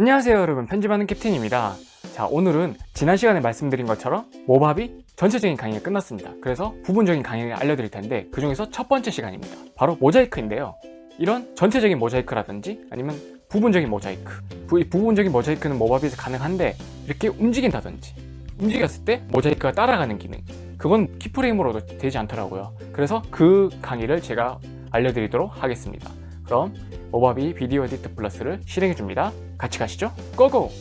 안녕하세요 여러분. 편집하는 캡틴입니다. 자 오늘은 지난 시간에 말씀드린 것처럼 모바비 전체적인 강의가 끝났습니다. 그래서 부분적인 강의를 알려드릴 텐데 그 중에서 첫 번째 시간입니다. 바로 모자이크인데요. 이런 전체적인 모자이크라든지 아니면 부분적인 모자이크 부, 부분적인 모자이크는 모바비에서 가능한데 이렇게 움직인다든지 움직였을 때 모자이크가 따라가는 기능 그건 키프레임으로도 되지 않더라고요. 그래서 그 강의를 제가 알려드리도록 하겠습니다 그럼 모바비 비디오 에디터 플러스를 실행해줍니다. 같이 가시죠. 고고!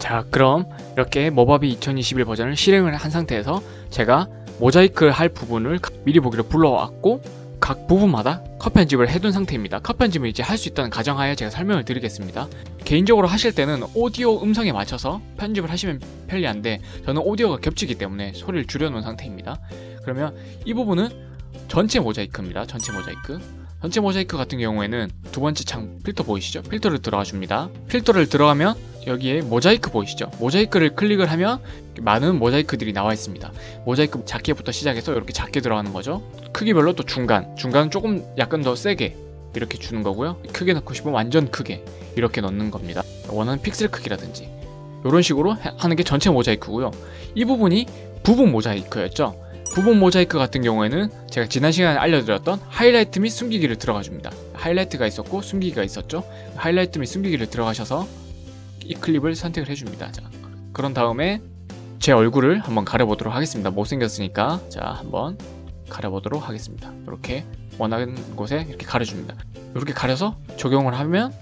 자 그럼 이렇게 모바비 2021 버전을 실행을 한 상태에서 제가 모자이크를 할 부분을 미리 보기로 불러왔고 각 부분마다 컷 편집을 해둔 상태입니다. 컷 편집을 이제 할 수 있다는 가정하에 제가 설명을 드리겠습니다. 개인적으로 하실 때는 오디오 음성에 맞춰서 편집을 하시면 편리한데 저는 오디오가 겹치기 때문에 소리를 줄여놓은 상태입니다. 그러면 이 부분은 전체 모자이크입니다. 전체 모자이크 전체 모자이크 같은 경우에는 두 번째 창 필터 보이시죠? 필터를 들어가 줍니다. 필터를 들어가면 여기에 모자이크 보이시죠? 모자이크를 클릭을 하면 많은 모자이크들이 나와 있습니다. 모자이크 작게부터 시작해서 이렇게 작게 들어가는 거죠. 크기별로 또 중간, 중간은 조금 약간 더 세게 이렇게 주는 거고요. 크게 넣고 싶으면 완전 크게 이렇게 넣는 겁니다. 원하는 픽셀 크기라든지 이런 식으로 하는 게 전체 모자이크고요. 이 부분이 부분 모자이크였죠. 부분 모자이크 같은 경우에는 제가 지난 시간에 알려드렸던 하이라이트 및 숨기기를 들어가 줍니다. 하이라이트가 있었고 숨기기가 있었죠. 하이라이트 및 숨기기를 들어가셔서 이 클립을 선택을 해줍니다. 자, 그런 다음에 제 얼굴을 한번 가려보도록 하겠습니다. 못생겼으니까. 자 한번 가려보도록 하겠습니다. 이렇게 원하는 곳에 이렇게 가려줍니다. 이렇게 가려서 적용을 하면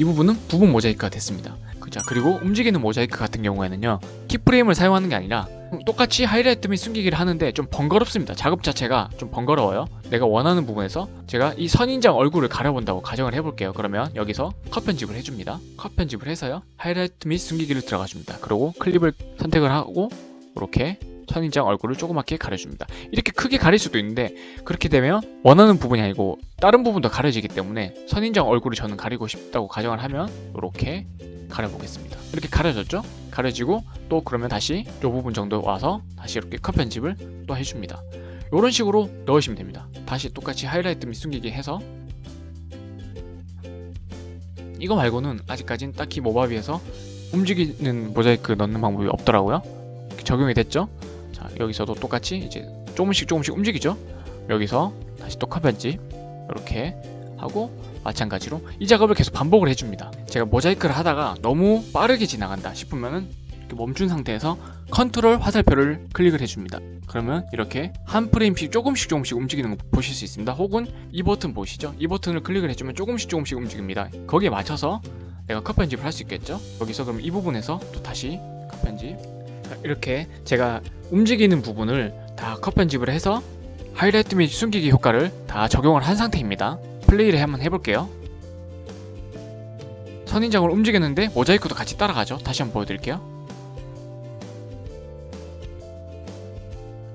이 부분은 부분 모자이크가 됐습니다. 자 그리고 움직이는 모자이크 같은 경우에는요 키프레임을 사용하는 게 아니라 똑같이 하이라이트 및 숨기기를 하는데 좀 번거롭습니다. 작업 자체가 좀 번거로워요. 내가 원하는 부분에서 제가 이 선인장 얼굴을 가려본다고 가정을 해볼게요. 그러면 여기서 컷 편집을 해줍니다. 컷 편집을 해서요 하이라이트 및 숨기기를 들어가 줍니다. 그리고 클립을 선택을 하고 이렇게 선인장 얼굴을 조그맣게 가려줍니다. 이렇게 크게 가릴 수도 있는데 그렇게 되면 원하는 부분이 아니고 다른 부분도 가려지기 때문에 선인장 얼굴을 저는 가리고 싶다고 가정을 하면 이렇게 가려보겠습니다. 이렇게 가려졌죠? 가려지고 또 그러면 다시 이 부분 정도 와서 다시 이렇게 컷 편집을 또 해줍니다. 이런 식으로 넣으시면 됩니다. 다시 똑같이 하이라이트 및 숨기기 해서 이거 말고는 아직까진 딱히 모바비에서 움직이는 모자이크 넣는 방법이 없더라고요. 적용이 됐죠? 자 여기서도 똑같이 이제 조금씩 조금씩 움직이죠? 여기서 다시 또컷 편집 이렇게 하고 마찬가지로 이 작업을 계속 반복을 해줍니다. 제가 모자이크를 하다가 너무 빠르게 지나간다 싶으면은 멈춘 상태에서 컨트롤 화살표를 클릭을 해줍니다. 그러면 이렇게 한 프레임씩 조금씩 조금씩 움직이는 거 보실 수 있습니다. 혹은 이 버튼 보시죠? 이 버튼을 클릭을 해주면 조금씩 조금씩 움직입니다. 거기에 맞춰서 내가 컷 편집을 할 수 있겠죠? 여기서 그럼 이 부분에서 또 다시 컷 편집 이렇게 제가 움직이는 부분을 다 컷 편집을 해서 하이라이트 및 숨기기 효과를 다 적용을 한 상태입니다. 플레이를 한번 해볼게요. 선인장을 움직였는데 모자이크도 같이 따라가죠. 다시 한번 보여드릴게요.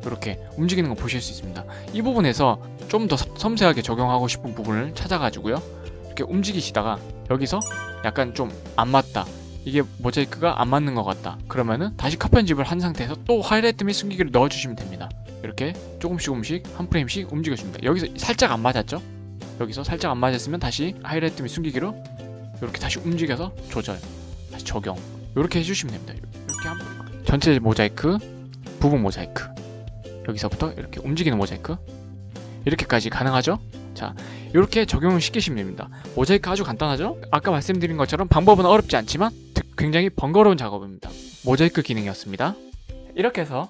이렇게 움직이는 거 보실 수 있습니다. 이 부분에서 좀 더 섬세하게 적용하고 싶은 부분을 찾아가지고요. 이렇게 움직이시다가 여기서 약간 좀 안 맞다 이게 모자이크가 안 맞는 것 같다. 그러면은 다시 컷 편집을 한 상태에서 또 하이라이트 및 숨기기를 넣어주시면 됩니다. 이렇게 조금씩 조금씩 한 프레임씩 움직여줍니다. 여기서 살짝 안 맞았죠? 여기서 살짝 안 맞았으면 다시 하이라이트 및 숨기기로 이렇게 다시 움직여서 조절 다시 적용. 이렇게 해주시면 됩니다. 이렇게 한 전체 모자이크 부분 모자이크. 여기서부터 이렇게 움직이는 모자이크. 이렇게까지 가능하죠? 자 이렇게 적용을 시키시면 됩니다. 모자이크 아주 간단하죠? 아까 말씀드린 것처럼 방법은 어렵지 않지만 굉장히 번거로운 작업입니다. 모자이크 기능이었습니다. 이렇게 해서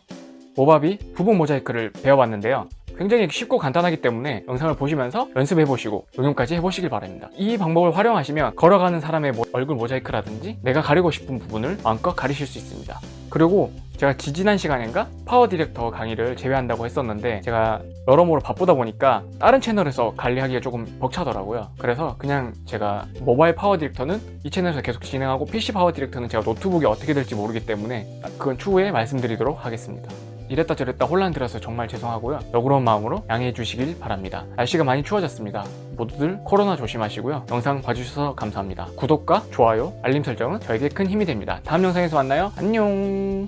모바비 부분 모자이크를 배워봤는데요 굉장히 쉽고 간단하기 때문에 영상을 보시면서 연습해보시고 응용까지 해보시길 바랍니다. 이 방법을 활용하시면 걸어가는 사람의 얼굴 모자이크라든지 내가 가리고 싶은 부분을 마음껏 가리실 수 있습니다. 그리고 제가 지지난 시간인가 파워 디렉터 강의를 제외한다고 했었는데 제가 여러모로 바쁘다 보니까 다른 채널에서 관리하기가 조금 벅차더라고요. 그래서 그냥 제가 모바일 파워 디렉터는 이 채널에서 계속 진행하고 PC 파워 디렉터는 제가 노트북이 어떻게 될지 모르기 때문에 그건 추후에 말씀드리도록 하겠습니다 이랬다 저랬다 혼란 들어서 정말 죄송하고요. 너그러운 마음으로 양해해 주시길 바랍니다. 날씨가 많이 추워졌습니다. 모두들 코로나 조심하시고요. 영상 봐주셔서 감사합니다. 구독과 좋아요 알림 설정은 저에게 큰 힘이 됩니다. 다음 영상에서 만나요. 안녕